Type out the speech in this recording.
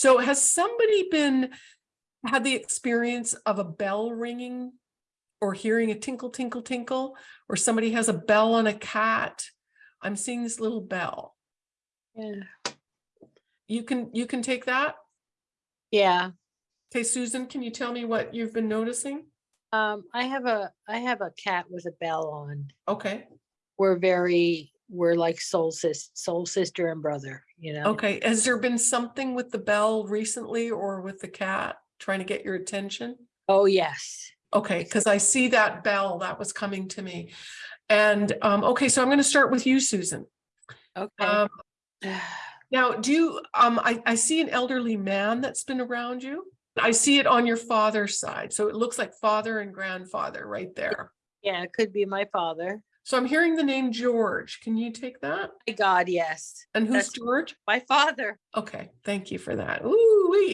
So has somebody been, had the experience of a bell ringing? Or hearing a tinkle, tinkle, tinkle, or somebody has a bell on a cat? I'm seeing this little bell. Yeah. You can, you can take that? Yeah, Okay, Susan, can you tell me what you've been noticing? um, I have a, I have a cat with a bell on. Okay, We're very, we're like soul sis, soul sister and brother, you know? okay. Has there been something with the bell recently or with the cat trying to get your attention? Oh, yes. Okay, because I see that bell that was coming to me. And, um, okay, so I'm going to start with you, Susan. Okay. Um, now, do you, um, I, I see an elderly man that's been around you. I see it on your father's side. So it looks like father and grandfather right there. Yeah, it could be my father. So I'm hearing the name George. Can you take that? My God, yes, And who's That's- George? my father. Okay, thank you for that. Ooh,